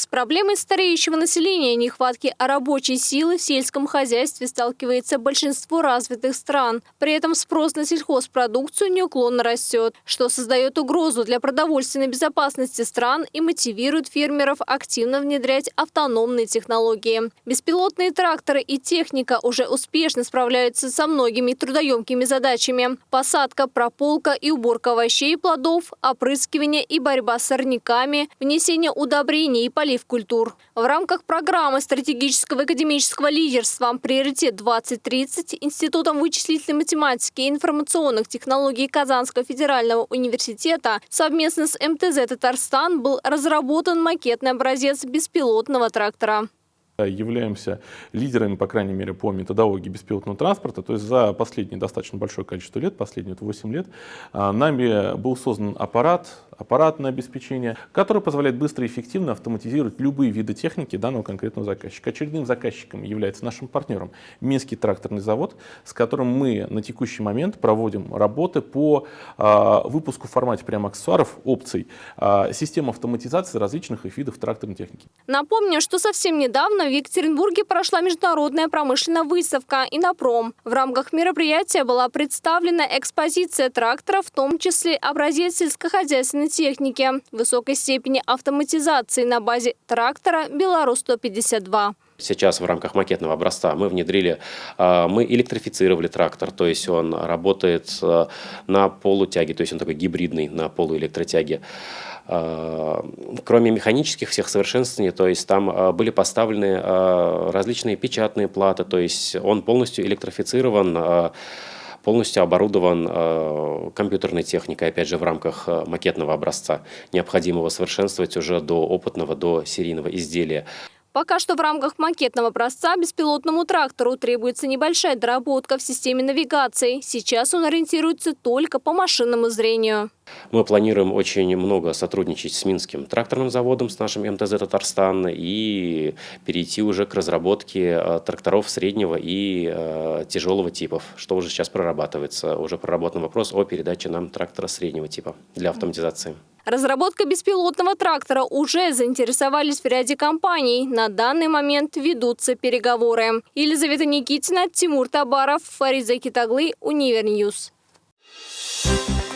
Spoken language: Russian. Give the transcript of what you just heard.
С проблемой стареющего населения и нехватки рабочей силы в сельском хозяйстве сталкивается большинство развитых стран. При этом спрос на сельхозпродукцию неуклонно растет, что создает угрозу для продовольственной безопасности стран и мотивирует фермеров активно внедрять автономные технологии. Беспилотные тракторы и техника уже успешно справляются со многими трудоемкими задачами. Посадка, прополка и уборка овощей и плодов, опрыскивание и борьба с сорняками, внесение удобрений и полив культур. В рамках программы стратегического академического лидерства «Приоритет-2030» Институтом вычислительной математики и информационных технологий Казанского федерального университета совместно с МТЗ «Татарстан» был разработан макетный образец беспилотного трактора являемся лидерами, по крайней мере, по методологии беспилотного транспорта. То есть за последние достаточно большое количество лет, последние 8 лет, а, нами был создан аппарат, аппаратное обеспечение, которое позволяет быстро и эффективно автоматизировать любые виды техники данного конкретного заказчика. Очередным заказчиком является нашим партнером Минский тракторный завод, с которым мы на текущий момент проводим работы по э, выпуску в формате прямо аксессуаров, опций, э, систем автоматизации различных видов тракторной техники. Напомню, что совсем недавно в Екатеринбурге прошла международная промышленная выставка «Инопром». В рамках мероприятия была представлена экспозиция трактора, в том числе образец сельскохозяйственной техники, высокой степени автоматизации на базе трактора «Беларусь-152». Сейчас в рамках макетного образца мы внедрили, а, мы электрифицировали трактор, то есть он работает а, на полутяге, то есть он такой гибридный на полуэлектротяге. А, кроме механических всех совершенствований, то есть там были поставлены различные печатные платы, то есть он полностью электрифицирован, полностью оборудован э, компьютерной техникой, опять же, в рамках э, макетного образца, необходимого совершенствовать уже до опытного, до серийного изделия. Пока что в рамках макетного образца беспилотному трактору требуется небольшая доработка в системе навигации. Сейчас он ориентируется только по машинному зрению. Мы планируем очень много сотрудничать с Минским тракторным заводом, с нашим МТЗ Татарстан и перейти уже к разработке э, тракторов среднего и э, тяжелого типов, что уже сейчас прорабатывается. Уже проработан вопрос о передаче нам трактора среднего типа для автоматизации. Разработка беспилотного трактора уже заинтересовались в ряде компаний. На данный момент ведутся переговоры. Елизавета Никитина, Тимур Табаров, Фарид Закитаглы, Универньюз. Thank you.